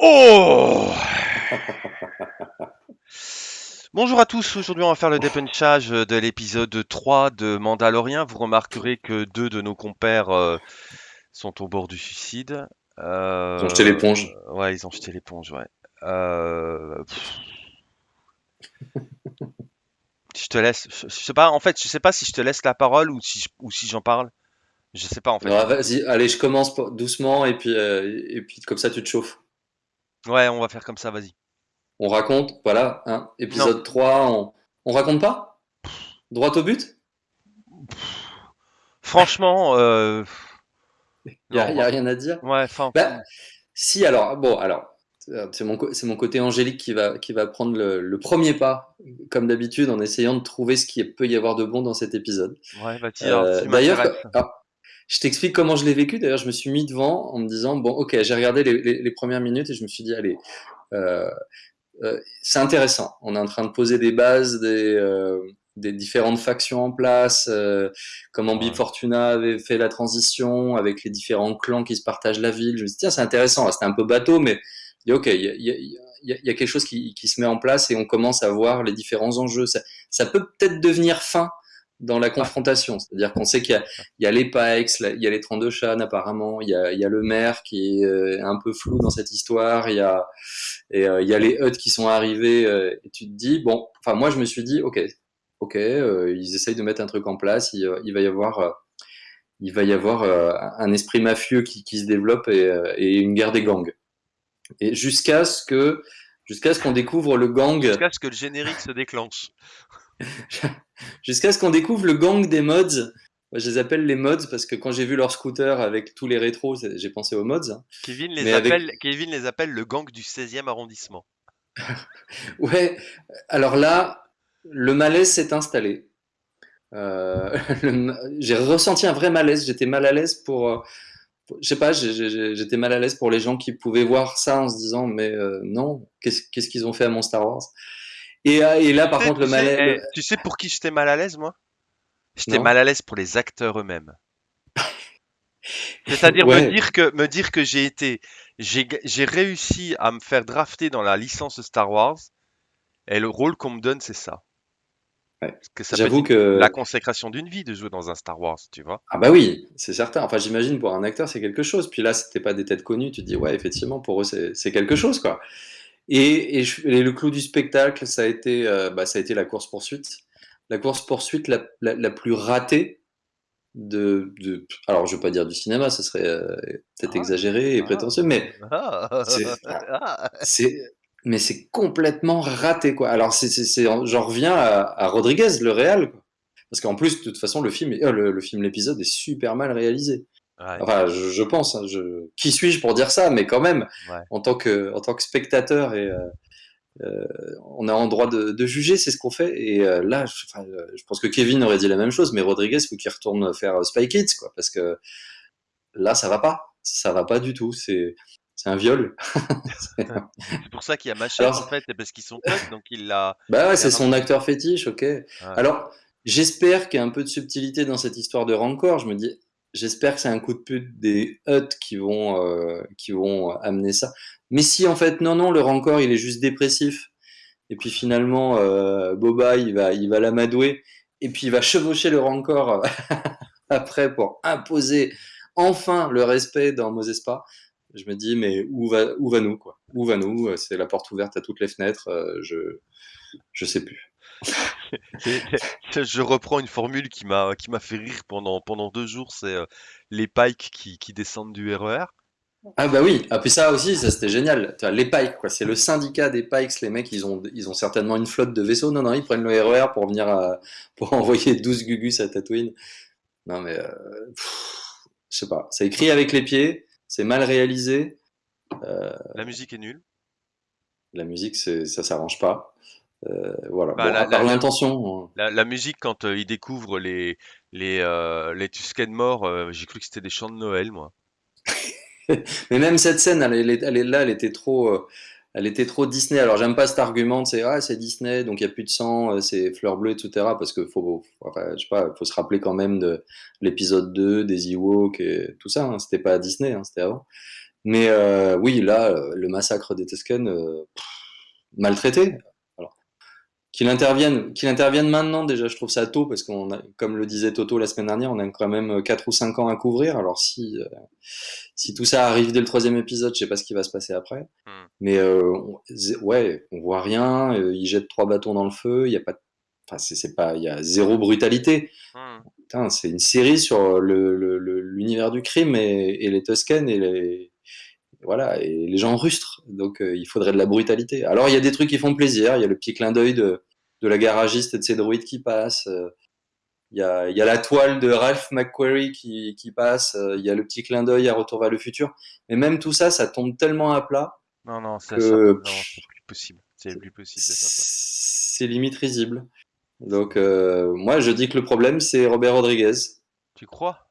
Oh Bonjour à tous, aujourd'hui on va faire le dépunchage de l'épisode 3 de Mandalorian. Vous remarquerez que deux de nos compères euh, sont au bord du suicide. Euh, ils ont jeté l'éponge. Ouais, ils ont jeté l'éponge, ouais. Euh, je te laisse, je, sais pas, en fait, je sais pas si je te laisse la parole ou si, ou si j'en parle. Je sais pas en fait. vas-y, allez, je commence doucement et puis, et puis comme ça tu te chauffes. Ouais, on va faire comme ça, vas-y. On raconte, voilà, hein, épisode 3, on, on raconte pas? Droit au but? Franchement, euh... il n'y a, rien à dire. Ouais, enfin. Bah, si, alors, bon, alors, c'est mon, mon, côté angélique qui va, qui va prendre le, premier pas, comme d'habitude, en essayant de trouver ce qu'il peut y avoir de bon dans cet épisode. Ouais, bah, euh, D'ailleurs, je t'explique comment je l'ai vécu. D'ailleurs, je me suis mis devant en me disant bon, ok, j'ai regardé les, premières minutes et je me suis dit allez, euh, euh, c'est intéressant. On est en train de poser des bases, des, euh, des différentes factions en place, comment Bib Fortuna avait fait la transition avec les différents clans qui se partagent la ville. Je me suis dit tiens, c'est intéressant. C'était un peu bateau, mais ok, il y a, y, y a, quelque chose qui, qui, se met en place et on commence à voir les différents enjeux. Ça, ça peut peut-être devenir fin dans la confrontation. C'est-à-dire qu'on sait qu'il y, y, a les Pikes, il y a les 32 Shan apparemment, il y a, il y a le maire qui est euh, un peu flou dans cette histoire, il y a, et, euh, il y a les Hutt qui sont arrivés, euh, et tu te dis, bon, enfin moi je me suis dit, ok, ok, ils essayent de mettre un truc en place, il, il va y avoir... il va y avoir un esprit mafieux qui, qui se développe et, et, une guerre des gangs. Et jusqu'à ce que jusqu'à ce qu'on découvre le gang. Jusqu'à ce que le générique se déclenche. Jusqu'à ce qu'on découvre le gang des mods. je les appelle les mods parce que quand j'ai vu leur scooter avec tous les rétros, j'ai pensé aux mods. Kevin, les appelle, Kevin les appelle le gang du 16e arrondissement. ouais, alors là, le malaise s'est installé. Euh, j'ai ressenti un vrai malaise. J'étais mal à l'aise pour. Euh, je sais pas, j'étais mal à l'aise pour les gens qui pouvaient voir ça en se disant mais euh, non, qu'est-ce qu'ils ont fait à mon Star Wars? Euh, et, là, par contre, le malaise. Eh, tu sais pour qui j'étais mal à l'aise, moi? J'étais mal à l'aise pour les acteurs eux-mêmes. C'est-à-dire me dire que me dire que j'ai été j'ai réussi à me faire drafter dans la licence Star Wars et le rôle qu'on me donne c'est ça. Que ça J'avoue que la consécration d'une vie de jouer dans un Star Wars, tu vois. Ah bah oui, c'est certain. Enfin, j'imagine pour un acteur c'est quelque chose. Puis là, c'était pas des têtes connues. Tu te dis ouais, effectivement, pour eux c'est quelque chose quoi. Et, le clou du spectacle, ça a été, euh, bah, ça a été la course-poursuite. La course-poursuite la, la, plus ratée de, de, Alors, je ne veux pas dire du cinéma, ça serait euh, peut-être ah. exagéré et ah. prétentieux, mais ah. c'est mais c'est complètement raté quoi. Alors c'est j'en reviens à, Rodriguez le réel parce qu'en plus de toute façon le film euh, le, film l'épisode est super mal réalisé. Enfin, je, pense. Hein, je... Qui suis-je pour dire ça Mais quand même, en, tant que, en tant que spectateur, et, euh, euh, on a en droit de, de juger, c'est ce qu'on fait. Et euh, là, je, je, pense que Kevin aurait dit la même chose, mais Rodriguez, faut qu'il retourne faire Spy Kids, quoi, parce que là, ça va pas. Ça va pas du tout. C'est c'est un viol. c'est pour ça qu'il y a Machette en fait, parce qu'ils sont potes, donc il l'a. Bah ouais, c'est son acteur fétiche, ok. Alors, j'espère qu'il y a un peu de subtilité dans cette histoire de Rancor. Je me dis, J'espère que c'est un coup de pute des Hutt qui vont, euh, qui vont amener ça. Mais si en fait, non, non, le rancor, il est juste dépressif. Et puis finalement, euh, Boba, il va, il va l'amadouer. Et puis il va chevaucher le rancor après pour imposer enfin le respect dans Mosespa. Je me dis, mais où va, où va nous, quoi? Où va nous? C'est la porte ouverte à toutes les fenêtres. Euh, je, je sais plus. je reprends une formule qui m'a qui m'a fait rire pendant pendant deux jours, c'est euh, les pikes qui, qui, descendent du RER. E ah bah oui, ah puis ça aussi, ça c'était génial. Les pikes, quoi, c'est le syndicat des pikes. Les mecs, ils ont ils ont certainement une flotte de vaisseaux. Non non, ils prennent le RER e pour venir à, pour envoyer 12 gugus à Tatooine. Non mais euh, je sais pas, ça écrit avec les pieds, c'est mal réalisé. Euh, la musique est nulle. La musique, ça s'arrange pas. Euh, voilà, bah, par l'intention. Hein. La, musique, quand euh, il découvre les, les, euh, les Tusken morts, j'ai cru que c'était des chants de Noël, moi. Mais même cette scène, elle, elle, est là, elle était trop, elle était trop Disney. Alors j'aime pas cet argument, c'est ah c'est Disney, donc il y a plus de sang, c'est fleurs bleues, etc. Parce que faut, je sais pas, faut se rappeler quand même de l'épisode 2 des Ewoks et tout ça. Hein. C'était pas Disney, hein, c'était avant. Mais euh, oui, là, euh, le massacre des Tusken, euh, maltraité. Qu'il intervienne, qu'il intervienne maintenant, déjà, je trouve ça tôt, parce qu'on a, comme le disait Toto la semaine dernière, on a quand même 4 ou 5 ans à couvrir. Alors, si, euh, si tout ça arrive dès le troisième épisode, je sais pas ce qui va se passer après. Hmm. Mais euh, on- ouais, on voit rien. euh, il jette trois bâtons dans le feu. Il y a pas, de- enfin, c'est pas, il y a zéro brutalité. Hmm. Putain, c'est une série sur le, le- le- l'univers du crime et, et les Tusken et les, voilà, et les gens rustres. Donc, euh, il faudrait de la brutalité. Alors, il y a des trucs qui font plaisir. Il y a le petit clin d'œil de, de la garagiste et de ses droïdes qui passent. euh, Il y a, il y a la toile de Ralph McQuarrie qui, qui passe. euh, Il y a le petit clin d'œil à Retour vers le futur. Mais même tout ça, ça tombe tellement à plat Non, non, ça, que c'est plus possible. C'est plus possible c'est limite risible. Donc, euh, moi, je dis que le problème, c'est Robert Rodriguez. Tu crois?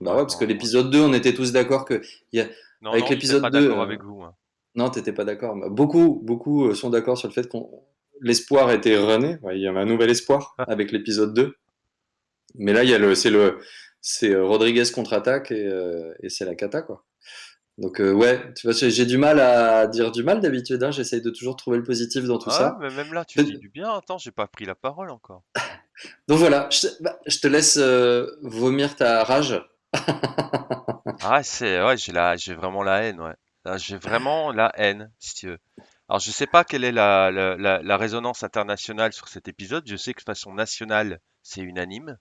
Bah Ouais, parce que non, l'épisode 2, on était tous d'accord que y a, Non, avec l'épisode pas 2, d'accord euh, avec vous. hein. non, t'étais pas d'accord. mais Beaucoup, beaucoup sont d'accord sur le fait qu'on l'espoir était rené. Ouais, il y avait un nouvel espoir avec l'épisode 2. Mais là, il y a le, c'est le, c'est euh, Rodriguez contre-attaque et, euh, et c'est la cata, quoi. Donc, euh, ouais, tu vois, j'ai du mal à dire du mal d'habitude, hein. J'essaye de toujours trouver le positif dans tout Ah, ça. mais même là, tu dis du bien. Attends, j'ai pas pris la parole encore. Donc voilà, je te, bah, je te laisse euh, vomir ta rage. Ah, c'est, ouais, j'ai la, j'ai vraiment la haine, ouais. J'ai vraiment la haine, si tu veux. Alors, je sais pas quelle est la, la, la, la résonance internationale sur cet épisode. Je sais que de façon nationale, c'est unanime.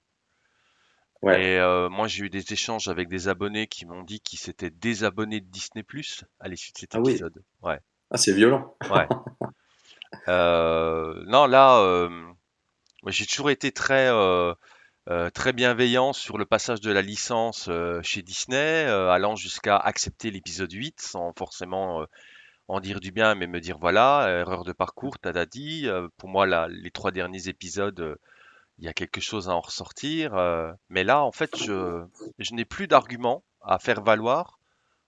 Ouais. Et euh, moi, j'ai eu des échanges avec des abonnés qui m'ont dit qu'ils s'étaient désabonnés de Disney+ à l'issue de cet Ah oui. épisode. Ouais, Ah, c'est violent. ouais. Euh, non, là, euh, moi, j'ai toujours été très, euh, euh, très bienveillant sur le passage de la licence euh, chez Disney, euh, allant jusqu'à accepter l'épisode 8 sans forcément euh, en dire du bien, mais me dire voilà, erreur de parcours, t'as dit. Euh, pour moi, là, les trois derniers épisodes, euh, il y a quelque chose à en ressortir. euh, mais là, en fait, je, je n'ai plus d'arguments à faire valoir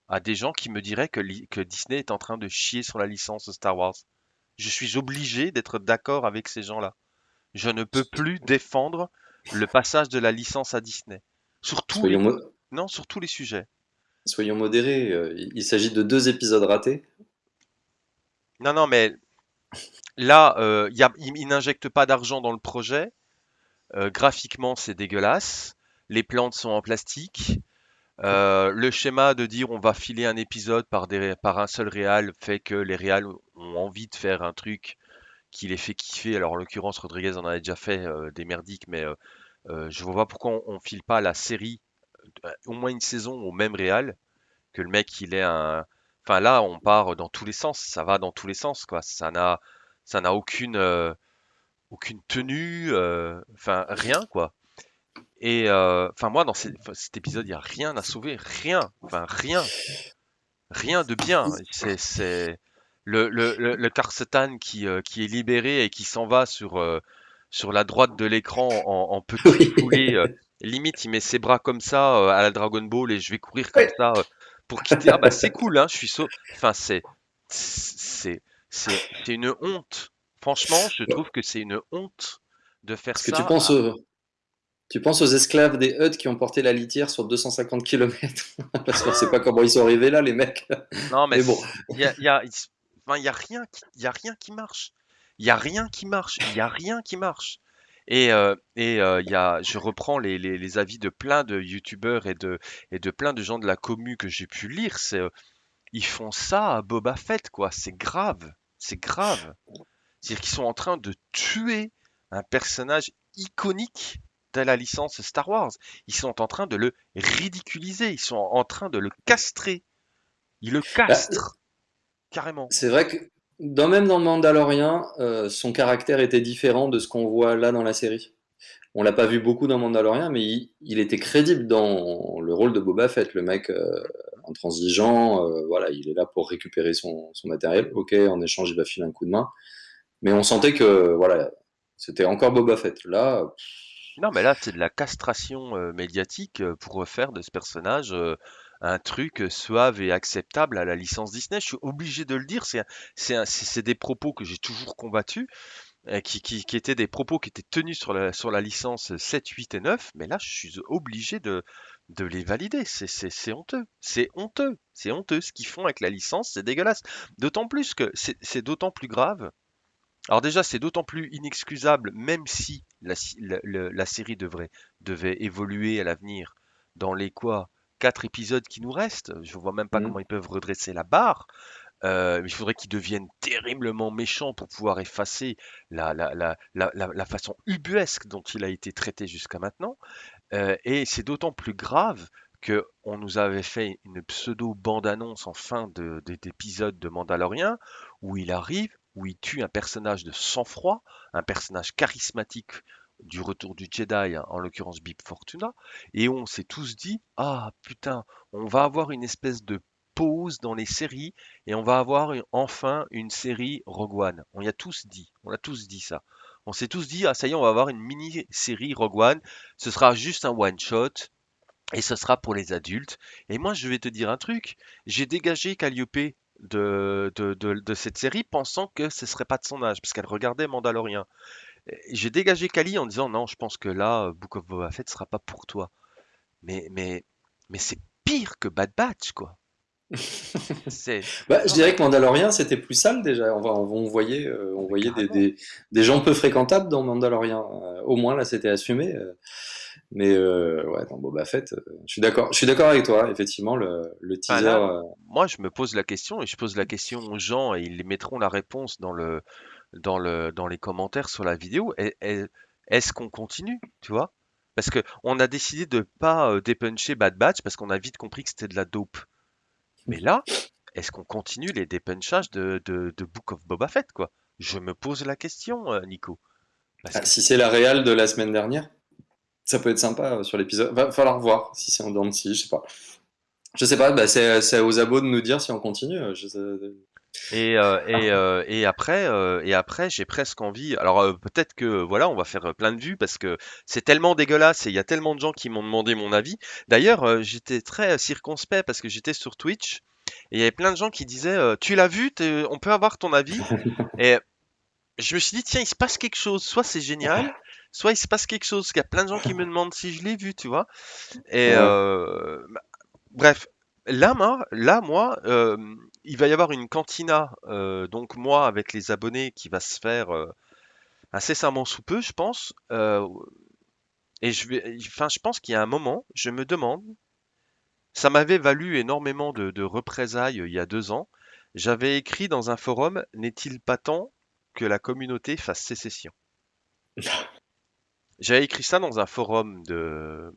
à des gens qui me diraient que, li- que Disney est en train de chier sur la licence Star Wars. Je suis obligé d'être d'accord avec ces gens-là. Je ne peux plus défendre le passage de la licence à Disney. Sur tous les, Soyons, mo- non, sur tous les sujets. soyons modérés. euh, Il il s'agit de deux épisodes ratés. Non, non, mais là, euh, ils n'injectent pas d'argent dans le projet. Euh, graphiquement, c'est dégueulasse. Les plantes sont en plastique. Euh, le schéma de dire on va filer un épisode par, un seul réal fait que les réals ont envie de faire un truc qui les fait kiffer. Alors en l'occurrence, Rodriguez en a déjà fait des merdiques, mais je vois pas pourquoi on, on file pas la série au moins une saison au même réal que le mec il est un. Enfin là, on part dans tous les sens. Ça va dans tous les sens quoi. Ça n'a ça n'a aucune euh, aucune tenue. euh, Enfin rien quoi. Et euh, enfin moi dans ces- cet épisode il y a rien à sauver, rien. Enfin rien, rien de bien. C'est c'est le le le, le Karsetan qui qui est libéré et qui s'en va sur sur la droite de l'écran en, en petit poulet. limite il met ses bras comme ça à la Dragon Ball et je vais courir comme Ouais. ça pour quitter. Ah bah c'est cool hein. Je suis sau- Enfin c'est c'est c'est une honte. Franchement, je trouve que c'est une honte de faire Est-ce que tu penses à- aux, tu penses aux esclaves des Hutt qui ont porté la litière sur 250 km Parce qu'on sait pas comment ils sont arrivés là, les mecs. Non, mais Mais bon. il y a, y a- y a rien qui, il y a rien qui marche. Il y a rien qui marche. Il y a rien qui marche. Et, euh, et euh, y a, je reprends les, les, les avis de plein de youtubeurs et de, et de plein de gens de la commu que j'ai pu lire. C'est, euh, ils font ça à Boba Fett, quoi. C'est grave. C'est grave. C'est-à-dire qu'ils sont en train de tuer un personnage iconique de la licence Star Wars. Ils sont en train de le ridiculiser. Ils sont en train de le castrer. Ils le Bah, castrent. Carrément. c'est vrai que dans, même dans Mandalorian, euh, son caractère était différent de ce qu'on voit là dans la série. On l'a pas vu beaucoup dans Mandalorian, mais il, était crédible dans le rôle de Boba Fett, le mec euh, intransigeant. euh, voilà, il est là pour récupérer son, matériel. Ok, en échange, il va filer un coup de main. Mais on sentait que voilà, c'était encore Boba Fett. Là, Non, mais là, c'est de la castration médiatique pour refaire de ce personnage un truc suave et acceptable à la licence Disney. Je suis obligé de le dire. C'est des propos que j'ai toujours combattus, euh, qui, qui, qui étaient des propos qui étaient tenus sur la, sur la licence 7, 8 et 9. Mais là, je suis obligé de, de les valider. C'est honteux. C'est honteux. C'est honteux. Ce qu'ils font avec la licence, c'est dégueulasse. D'autant plus que c'est d'autant plus grave. Alors déjà, c'est d'autant plus inexcusable, même si la, la- la série devrait, devait évoluer à l'avenir dans les quoi, quatre épisodes qui nous restent. Je vois même pas comment Mhm. ils peuvent redresser la barre. Euh, il faudrait qu'ils deviennent terriblement méchants pour pouvoir effacer la, la, la, la, la- la façon ubuesque dont il a été traité jusqu'à maintenant. Euh, et c'est d'autant plus grave que on nous avait fait une pseudo bande-annonce en fin de, de- d'épisode de Mandalorian où il arrive, où il tue un personnage de sang-froid, un personnage charismatique du retour du Jedi, hein, en l'occurrence Bib Fortuna, et on s'est tous dit, ah putain, on va avoir une espèce de pause dans les séries et on va avoir enfin une série Rogue One. On y a tous dit, on a tous dit ça. On s'est tous dit, ah ça y est, on va avoir une mini-série Rogue One ce sera juste un one shot et ce sera pour les adultes. Et moi, je vais te dire un truc. J'ai dégagé Calliope de, de, de- de cette série pensant que ce serait pas de son âge, parce qu'elle regardait Mandalorian. J'ai dégagé Kali en disant non, je pense que là, euh, Book of Boba Fett sera pas pour toi. Mais, mais, mais c'est pire que Bad Batch, quoi. Bah, je dirais que Mandalorian, c'était plus sale déjà. On, va- on, voyait, euh, on voyait des, carrément. des, des gens peu fréquentables dans Mandalorian. Euh, au moins, là, c'était assumé. euh. mais euh, ouais, dans Boba Fett, euh, je suis d'accord. Je suis d'accord avec toi. Effectivement, le, le Enfin, teaser. là, euh, moi, je me pose la question et je pose la question aux gens et ils mettront la réponse dans le, dans le, dans les commentaires sur la vidéo. Est-ce qu'on continue, tu vois? Parce que on a décidé de pas euh, dépuncher Bad Batch parce qu'on a vite compris que c'était de la dope. Mais là, est-ce qu'on continue les dépunchages de, de, de Book of Boba Fett, quoi? Je me pose la question, euh, Nico. Parce ah, que si c'est la réal de la semaine dernière, ça peut être sympa euh, sur l'épisode. Va falloir voir si c'est en dents je sais pas. Je sais pas. Bah, c'est aux abos de nous dire si on continue. Je sais- Et, euh, et, euh, et après, euh, et après, j'ai presque envie. Alors peut-être que voilà, on va faire plein de vues parce que c'est tellement dégueulasse et il y a tellement de gens qui m'ont demandé mon avis. D'ailleurs, j'étais très circonspect parce que j'étais sur Twitch et il y avait plein de gens qui disaient Tu l'as vu? On peut avoir ton avis? Et je me suis dit Tiens, il se passe quelque chose. Soit c'est génial, soit il se passe quelque chose. Parce qu'il y a plein de gens qui me demandent si je l'ai vu, tu vois. Et euh, Bref, là, moi, là, moi, euh, il va y avoir une cantina, euh, donc moi, avec les abonnés, qui va se faire euh, incessamment sous peu, je pense. euh, et je vais, enfin, je pense qu'il y a un moment, je me demande, ça m'avait valu énormément de, de représailles il y a deux ans. J'avais écrit dans un forum, n'est-il pas temps que la communauté fasse sécession? J'avais écrit ça dans un forum de,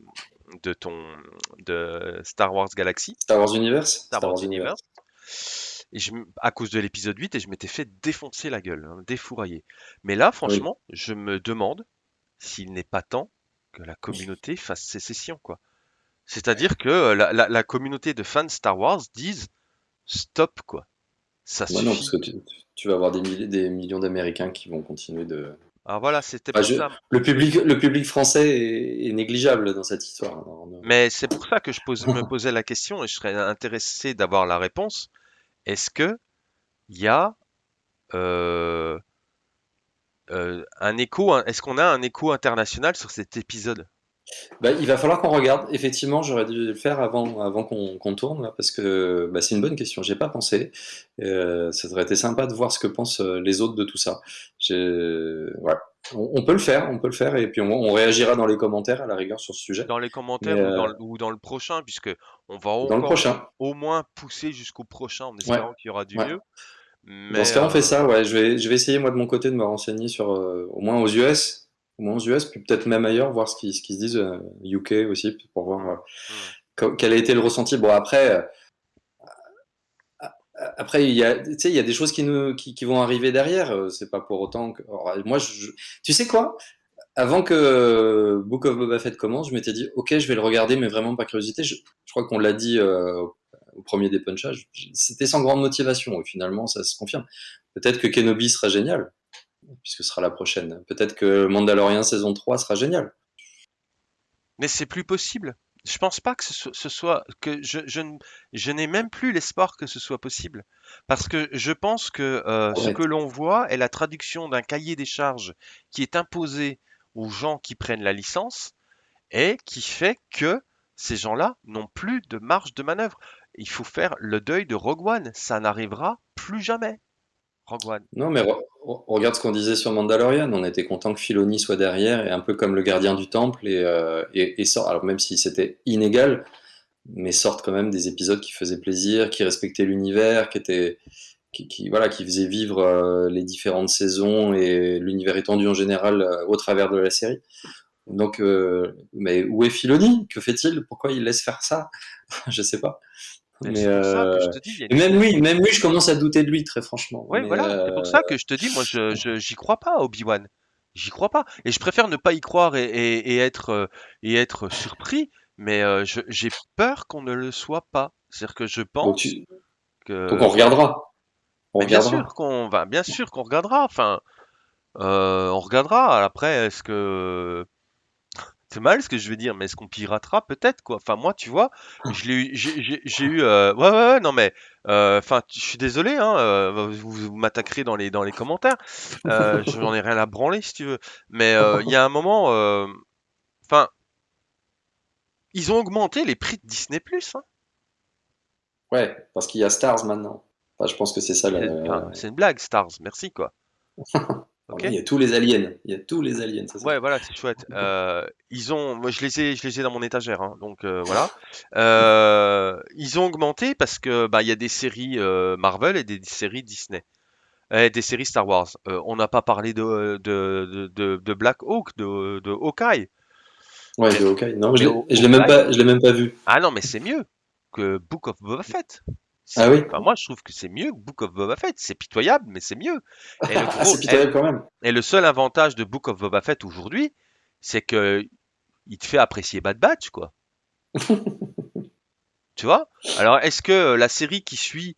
de ton, de Star Wars Galaxy, Star Wars Universe? Star Star Wars Wars Universe. Universe. Et je, m- à cause de l'épisode 8, et je m'étais fait défoncer la gueule, hein, défourailler. Mais là, Oui. franchement, je me demande s'il n'est pas temps que la communauté fasse sécession, quoi. C'est-à-dire que euh, la, la- la communauté de fans Star Wars disent stop, quoi. Ça non, parce que tu, tu vas avoir des, milliers, des millions d'Américains qui vont continuer de. Alors voilà, c'était je- ça. le public, le public français est, est négligeable dans cette histoire. Alors, on- Mais c'est pour ça que je pose- me posais la question et je serais intéressé d'avoir la réponse. Est-ce que y a euh, euh, un écho, est-ce qu'on a un écho international sur cet épisode? Bah, il va falloir qu'on regarde. Effectivement, j'aurais dû le faire avant, avant qu'on qu'on tourne, là, parce que bah, c'est une bonne question. J'ai pas pensé. Euh, ça aurait été sympa de voir ce que pensent euh, les autres de tout ça. J'ai- Ouais. On, on peut le faire, on peut le faire, et puis on, on réagira dans les commentaires à la rigueur sur ce sujet. dans les Mais commentaires ou dans euh, le, ou dans le prochain, puisque on va dans le encore prochain, au moins pousser jusqu'au prochain en ouais, espérant qu'il y aura du ouais. mieux. Dans Mais ce cas, on fait euh, ça. Ouais, je vais, je vais essayer moi de mon côté de me renseigner sur, euh, au moins aux US, au moins aux US, puis peut-être même ailleurs, voir ce qu'ils se disent, euh, UK aussi, pour voir euh, quel a été le ressenti. Bon, après. euh, Après, il y a, tu sais, il y a des choses qui, nous, qui, qui vont arriver derrière. C'est pas pour autant que. alors, moi, je, tu sais quoi? Avant que Book of Boba Fett commence, je m'étais dit, ok, je vais le regarder, mais vraiment par curiosité. Je, je crois qu'on l'a dit euh, au au premier dépunchage. C'était sans grande motivation. Et finalement, ça se confirme. Peut-être que Kenobi sera génial, puisque ce sera la prochaine. Peut-être que Mandalorian saison 3 sera génial. mais c'est plus possible. Je pense pas que ce soit, ce soit- que je, je, n- je n'ai même plus l'espoir que ce soit possible. Parce que je pense que euh, ce que l'on voit est la traduction d'un cahier des charges qui est imposé aux gens qui prennent la licence et qui fait que ces gens-là n'ont plus de marge de manœuvre. Il faut faire le deuil de Rogue One. Ça n'arrivera plus jamais. Non, mais re- re- regarde ce qu'on disait sur Mandalorian. On était content que Filoni soit derrière et un peu comme le gardien du temple et, euh, sort. Alors même si c'était inégal, mais sortent quand même des épisodes qui faisaient plaisir, qui respectaient l'univers, qui étaient, qui, voilà, qui faisaient vivre euh, les différentes saisons et l'univers étendu en général euh, au travers de la série. Donc, mais où est Filoni? Que fait-il? Pourquoi il laisse faire ça? Je sais pas. Mais Mais c'est pour ça que je euh, te dis, et même lui, même lui, je commence à douter de lui très franchement. Mais voilà, c'est euh, pour ça que je te dis, moi, je, j'y crois pas Obi-Wan. J'y crois pas. Et je préfère ne pas y croire et, et- et être, euh, et être surpris, mais euh, j'ai peur qu'on ne le soit pas. C'est-à-dire que je donc, pense donc on que... regardera, on Mais bien regardera. sûr qu'on va, bien sûr qu'on regardera. Enfin, on regardera. Après, est-ce que... C'est mal ce que je veux dire, mais est-ce qu'on piratera? Peut-être, quoi? Enfin, moi, tu vois, je l'ai eu, j'ai eu... euh, Ouais, ouais, ouais, non, mais... euh, Enfin, je suis désolé, hein, euh, vous, vous m'attaquerez dans les, dans les commentaires. J'en ai rien à branler, si tu veux. Mais il y a un moment... Enfin, ils ont augmenté les prix de Disney+, hein. Ouais, parce qu'il y a Stars maintenant. Enfin, je pense que c'est ça. C'est une blague, Stars. Merci, quoi. Il y a tous les aliens. Il y a tous les aliens, ça? Ouais, voilà, c'est chouette. Euh, ils ont, moi, je les ai, je les ai dans mon étagère, hein, donc euh, voilà. Euh, ils ont augmenté parce que bah il y a des séries Marvel et des séries Disney, et des séries Star Wars. On n'a pas parlé de de, de, Black Hawk, de, de Hawkeye. Ouais, de Hawkeye. Non, je mais l'ai Haw- je l'ai même pas, je l'ai même pas vu. ah non, mais c'est mieux que Book of Boba Fett. Ah oui? enfin, moi, je trouve que c'est mieux que Book of Boba Fett. C'est pitoyable, mais c'est mieux. Et le Ah, gros, c'est pitoyable quand même. et, et le seul avantage de Book of Boba Fett aujourd'hui, c'est que il te fait apprécier Bad Batch, quoi. Tu vois? Alors, est-ce que euh, la série qui suit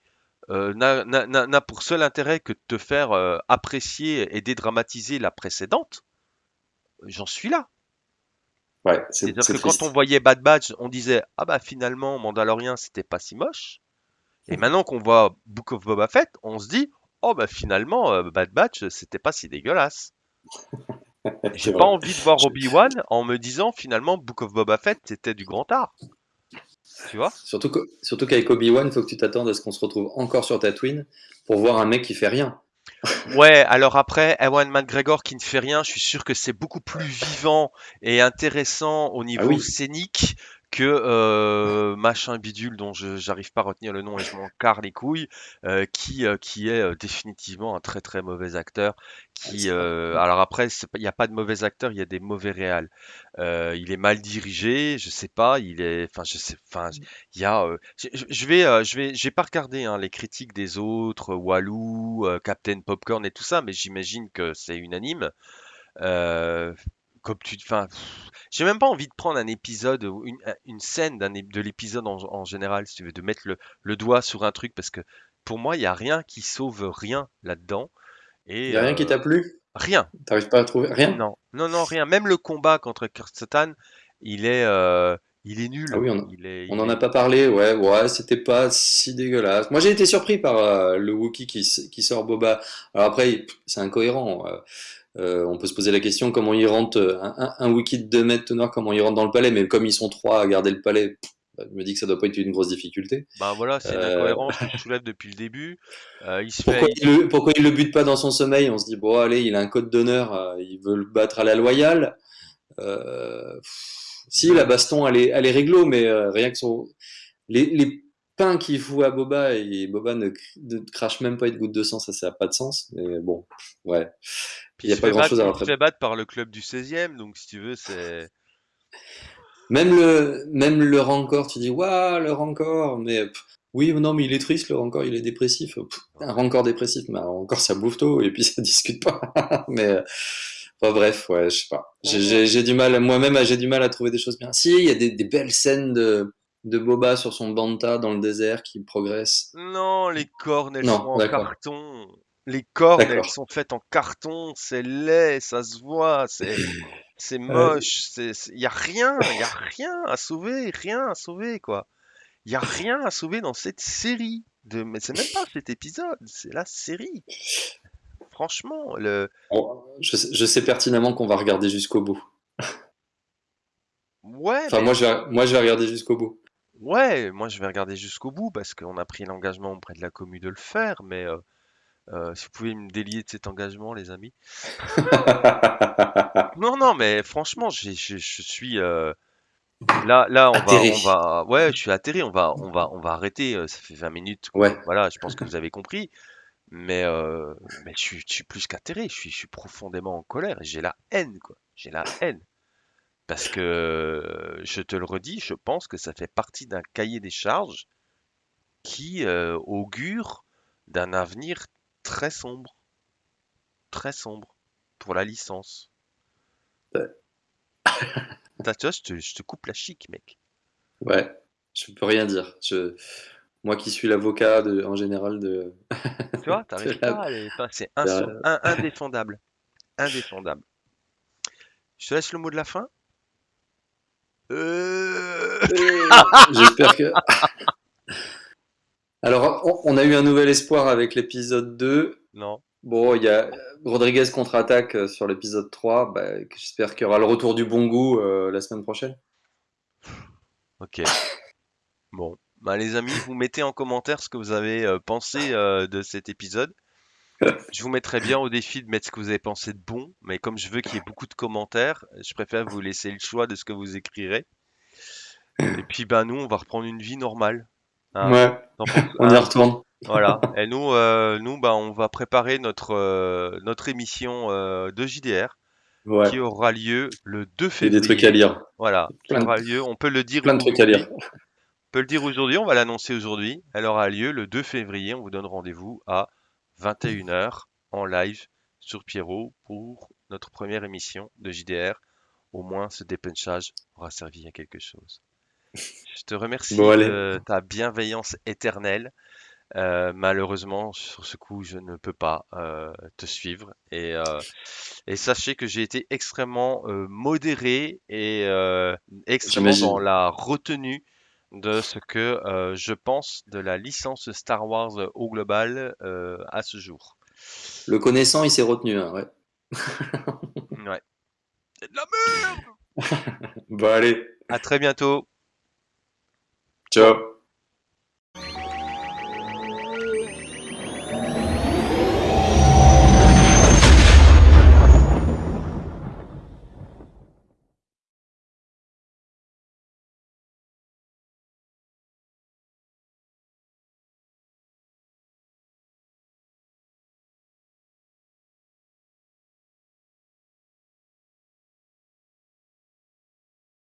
euh, n'a pour seul intérêt que de te faire euh, apprécier et dédramatiser la précédente? J'en suis là. Ouais, C'est-à-dire c'est que quand on voyait Bad Batch, on disait ah bah finalement Mandalorian c'était pas si moche. Et maintenant qu'on voit Book of Boba Fett, on se dit oh bah finalement euh, Bad Batch c'était pas si dégueulasse. J'ai pas vrai. envie de voir Obi-Wan en me disant finalement Book of Boba Fett c'était du grand art. Tu vois? Surtout que, surtout qu'avec Obi-Wan, il faut que tu t'attendes à ce qu'on se retrouve encore sur Tatooine pour voir un mec qui fait rien. Ouais, alors après, Ewan McGregor qui ne fait rien, je suis sûr que c'est beaucoup plus vivant et intéressant au Ah niveau oui. scénique que euh, machin bidule dont je j'arrive pas à retenir le nom et je m'en carre les couilles, euh, qui euh, qui est définitivement un très très mauvais acteur. Ah, Qui euh, alors après, il n'y a pas de mauvais acteurs, il y a des mauvais réals. Il est mal dirigé, je sais pas, il est, enfin je sais, enfin il y a, je, vais, je vais, j'ai pas regardé hein, les critiques des autres, Walou, Captain Popcorn et tout ça, mais j'imagine que c'est unanime. Euh, comme tu, enfin, j'ai même pas envie de prendre un épisode ou une, une scène d'un, de l'épisode en, en général, si tu veux, de mettre le, le doigt sur un truc, parce que pour moi, il y a rien qui sauve rien là-dedans Il et y a rien qui euh, t'a plu? rien. T'arrives pas à trouver rien? Non, non, non, rien. Même le combat contre Kirsten, il est, euh, il est Ah nul. oui, on, Il est, on il en a pas parlé. Ouais, ouais, c'était pas si dégueulasse. Moi, j'ai été surpris par euh, le Wookiee qui, sort Boba. Alors après, c'est incohérent. Euh, euh, on peut se poser la question comment il rentre euh, un, un, un de 2 mètres teneur, comment il rentre dans le palais? Mais comme ils sont trois à garder le palais, bah, je me dis que ça doit pas être une grosse difficulté. Ben voilà, c'est une Euh, incohérence que je soulève depuis le début. Euh, il se fait, pourquoi il- il le, pourquoi il le bute pas dans son sommeil? On se dit bon, allez, il a un code d'honneur, euh, il veut le battre à la loyale. Euh, pff, si la baston, elle est, elle est réglo, mais euh, rien que son les, les pains qu'il fout à Boba et Boba ne, cr- ne crache même pas une goutte de sang, ça, ça n'a pas de sens. Mais bon, ouais, puis il n'y a pas grand battre, chose à il se rattraper. fait battre par le club du 16e, donc si tu veux, c'est. Même le, même le rancor, tu dis, waouh, le rancor, mais pff, oui, non, mais il est triste, le rancor, il est dépressif. Pff, un rancor dépressif, mais un rancor, ça bouffe tôt, et puis ça discute pas. mais, enfin, bref, ouais, je sais pas. J'ai du mal, moi-même, j'ai du mal à trouver des choses bien. Si, il y a des, des belles scènes de, de Boba sur son Banta dans le désert qui progresse. non, les cornes, elles sont Non, en d'accord, carton. Les cornes, elles sont faites en carton, c'est laid, ça se voit, c'est. C'est moche, c'est, c'est- y a rien, y a rien à sauver, rien à sauver, quoi. Y a rien à sauver dans cette série. De... Mais c'est même pas cet épisode, c'est la série. Franchement, le... je, sais- je sais pertinemment qu'on va regarder jusqu'au bout. Ouais, Enfin, mais moi, je vais, moi, je vais regarder jusqu'au bout. Ouais, moi je vais regarder jusqu'au bout parce qu'on a pris l'engagement auprès de la commu de le faire, mais euh, euh, si vous pouvez me délier de cet engagement, les amis. Non, non, mais franchement, j'ai- je, je suis euh, là, là, on va, Atterré. on va, ouais, je suis atterré, on va, on va, on va arrêter. euh, Ça fait 20 minutes Ouais. voilà, je pense que vous avez compris. Mais, euh, mais je suis, je suis plus qu'atterré, je suis, je suis profondément en colère. J'ai la haine, quoi. J'ai la haine. Parce que, euh, je te le redis, je pense que ça fait partie d'un cahier des charges qui euh, augure d'un avenir très sombre, très sombre pour la licence. T'as- Tu vois, je te, je te coupe la chic, mec. Ouais. Je peux rien dire. Je, moi qui suis l'avocat de, en général de, Tu vois, t'arrives la- pas à les... enfin, c'est inso- la- in- indéfendable. Indéfendable. Je te laisse le mot de la fin. Euh... J'espère que. Alors, on, a eu un nouvel espoir avec l'épisode 2. Non. Bon, il y a Rodriguez contre-attaque euh, sur l'épisode 3. Bah, J'espère qu'il y aura le retour du bon goût euh, la semaine prochaine. Ok. Bon. Bah, les amis, vous mettez en commentaire ce que vous avez euh, pensé euh, de cet épisode. Je vous mettrai bien au défi de mettre ce que vous avez pensé de bon, mais comme je veux qu'il y ait beaucoup de commentaires, je préfère vous laisser le choix de ce que vous écrirez. Et puis, ben, nous, on va reprendre une vie normale. Hein. Ouais, on y retourne. Voilà. Et nous, euh, nous, bah, on va préparer notre euh, notre émission euh, de JDR Ouais, qui aura lieu le 2 il y a des trucs à février. lire. Voilà, Plein aura lieu. On peut le dire Plein de trucs à lire. On peut le dire aujourd'hui. On va l'annoncer aujourd'hui. Elle aura lieu le 2 février. On vous donne rendez-vous à 21h en live sur Pierrot pour notre première émission de JDR. Au moins, ce dépunchage aura servi à quelque chose. Je te remercie Bon, de ta bienveillance éternelle. Euh, malheureusement, sur ce coup, je ne peux pas euh, te suivre. Et, euh, et sachez que j'ai été extrêmement euh, modéré et euh, extrêmement dans la retenue de ce que euh, je pense de la licence Star Wars au global euh, à ce jour. Le connaissant, il s'est retenu. hein, ouais. Ouais. C'est de la merde Bon, allez. À très bientôt. Ciao.